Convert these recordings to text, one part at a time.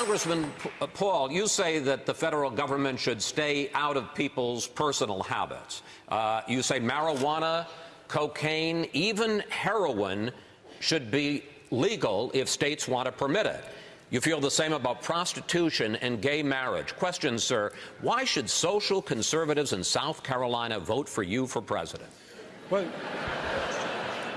Congressman uh, Paul, you say that the federal government should stay out of people's personal habits. Uh, you say marijuana, cocaine, even heroin should be legal if states want to permit it. You feel the same about prostitution and gay marriage. Question, sir, why should social conservatives in South Carolina vote for you for president? Well,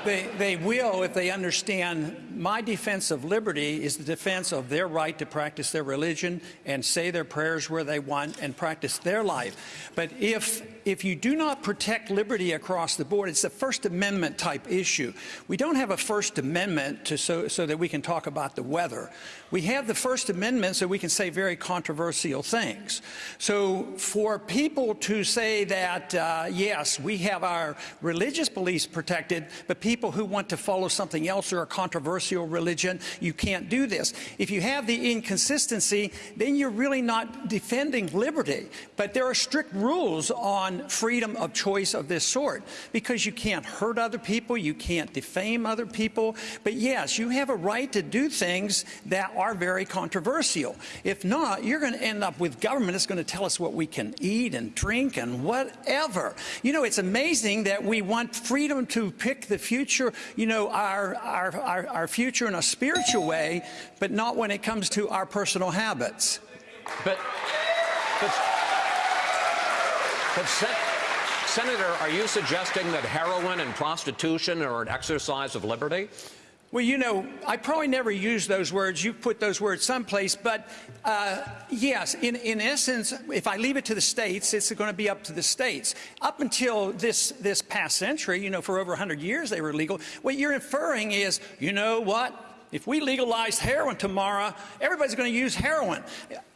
they, they will if they understand my defense of liberty is the defense of their right to practice their religion and say their prayers where they want and practice their life. But if, if you do not protect liberty across the board, it's a First Amendment type issue. We don't have a First Amendment to, so, so that we can talk about the weather. We have the First Amendment so we can say very controversial things. So for people to say that, uh, yes, we have our religious beliefs protected, but people who want to follow something else or a controversial religion, you can't do this. If you have the inconsistency, then you're really not defending liberty. But there are strict rules on freedom of choice of this sort because you can't hurt other people, you can't defame other people. But yes, you have a right to do things that are very controversial. If not, you're going to end up with government that's going to tell us what we can eat and drink and whatever. You know, it's amazing that we want freedom to pick the future future, you know, our, our, our, our future in a spiritual way, but not when it comes to our personal habits. But, but, but Sen Senator, are you suggesting that heroin and prostitution are an exercise of liberty? Well, you know, I probably never used those words. You've put those words someplace. But uh, yes, in, in essence, if I leave it to the states, it's going to be up to the states. Up until this, this past century, you know, for over 100 years they were legal. What you're inferring is, you know what? If we legalized heroin tomorrow, everybody's going to use heroin.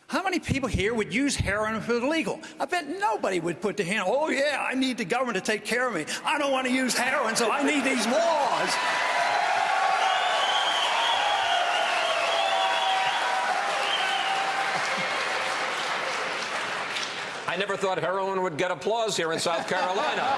How many people here would use heroin if it was legal? I bet nobody would put the hand, oh yeah, I need the government to take care of me. I don't want to use heroin, so I need these laws. Never thought heroin would get applause here in South Carolina.